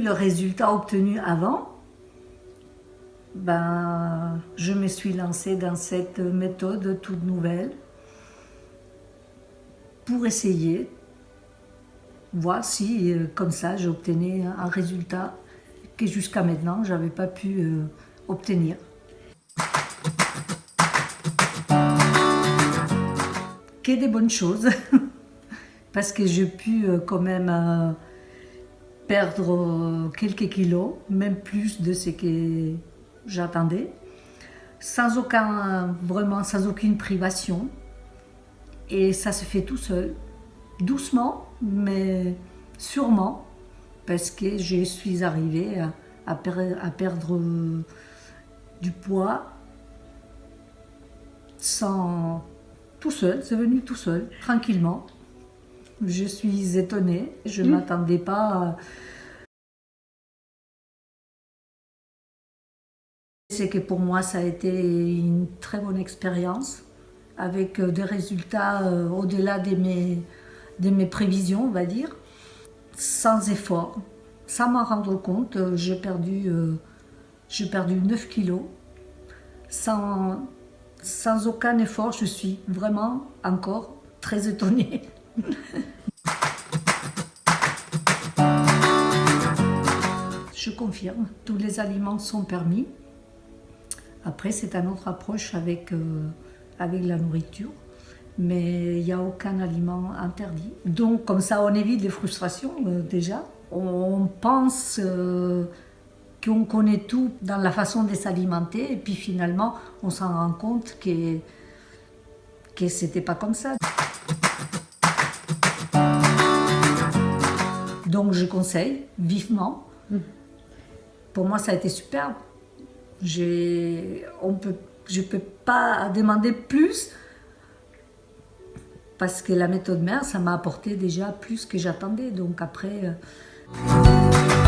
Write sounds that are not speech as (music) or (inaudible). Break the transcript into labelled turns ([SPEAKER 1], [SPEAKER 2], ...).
[SPEAKER 1] le résultat obtenu avant, ben, je me suis lancée dans cette méthode toute nouvelle pour essayer, voir si euh, comme ça j'obtenais un résultat que jusqu'à maintenant je n'avais pas pu euh, obtenir. Que des bonnes choses, (laughs) parce que j'ai pu euh, quand même perdre quelques kilos, même plus de ce que j'attendais, sans aucun, sans aucune privation. Et ça se fait tout seul, doucement, mais sûrement, parce que je suis arrivée à, à, perdre du poids sans tout seul, c'est venu tout seul, tranquillement. Je suis étonnée, je ne mmh. m'attendais pas à, C'est que pour moi, ça a été une très bonne expérience, avec euh, des résultats euh, au-delà de mes, de mes prévisions, on va dire, sans effort. Sans m'en rendre compte, euh, j'ai perdu, perdu 9 kilos, sans, sans aucun effort. Je suis vraiment encore très étonnée. (laughs) (laughs) Je confirme, tous les aliments sont permis. Après, c'est une autre approche avec, euh, avec la nourriture, mais il n'y a aucun aliment interdit. Donc, comme ça, on évite les frustrations euh, déjà. On pense euh, qu'on connaît tout dans la façon de s'alimenter, et puis finalement, on s'en rend compte que, que c'était pas comme ça. Donc, je conseille vivement. Pour moi, ça a été superbe on peut, je ne peux pas demander plus parce que la méthode mère, ça m'a apporté déjà plus que j'attendais. Donc après... Euh,